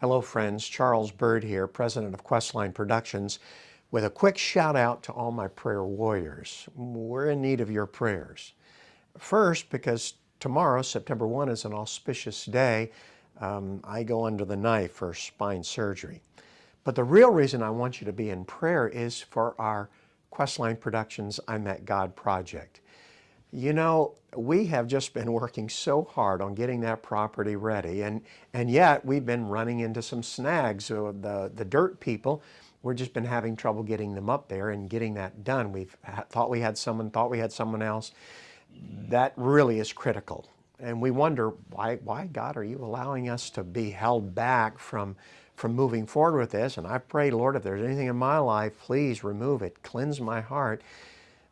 Hello friends, Charles Bird here, president of Questline Productions, with a quick shout out to all my prayer warriors. We're in need of your prayers. First, because tomorrow, September 1, is an auspicious day, um, I go under the knife for spine surgery. But the real reason I want you to be in prayer is for our Questline Productions I Met God project. You know, we have just been working so hard on getting that property ready, and, and yet we've been running into some snags. So the, the dirt people, we've just been having trouble getting them up there and getting that done. We've thought we had someone, thought we had someone else. That really is critical. And we wonder, why, why God, are you allowing us to be held back from, from moving forward with this? And I pray, Lord, if there's anything in my life, please remove it, cleanse my heart.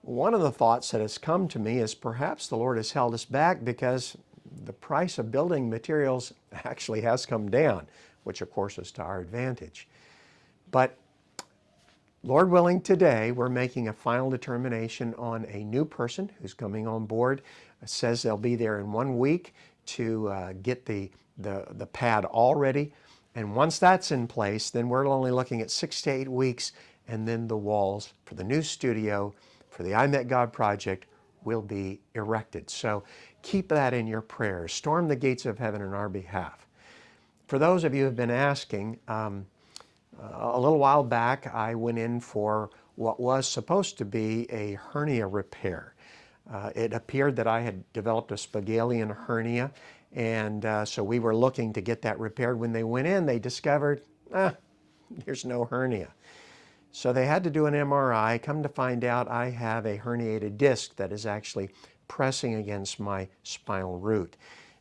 One of the thoughts that has come to me is perhaps the Lord has held us back because the price of building materials actually has come down, which of course is to our advantage. But Lord willing, today we're making a final determination on a new person who's coming on board. It says they'll be there in one week to uh, get the, the, the pad all ready. And once that's in place, then we're only looking at six to eight weeks and then the walls for the new studio for the I Met God project will be erected. So keep that in your prayers. Storm the gates of heaven in our behalf. For those of you who have been asking, um, a little while back I went in for what was supposed to be a hernia repair. Uh, it appeared that I had developed a Spigelian hernia and uh, so we were looking to get that repaired. When they went in, they discovered, ah, there's no hernia. So they had to do an MRI. Come to find out I have a herniated disc that is actually pressing against my spinal root.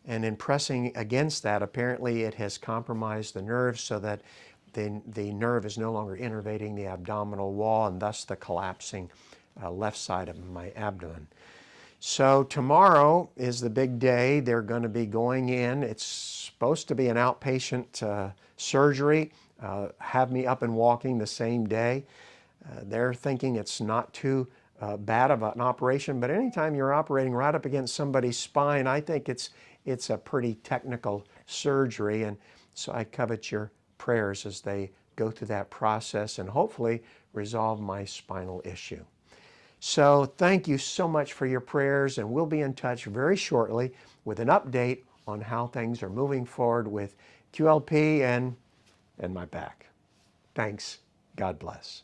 And in pressing against that, apparently it has compromised the nerve so that the, the nerve is no longer innervating the abdominal wall and thus the collapsing uh, left side of my abdomen. So tomorrow is the big day. They're going to be going in. It's supposed to be an outpatient uh, surgery uh, have me up and walking the same day. Uh, they're thinking it's not too uh, bad of an operation, but anytime you're operating right up against somebody's spine, I think it's, it's a pretty technical surgery. And so I covet your prayers as they go through that process and hopefully resolve my spinal issue. So thank you so much for your prayers and we'll be in touch very shortly with an update on how things are moving forward with QLP and and my back. Thanks. God bless.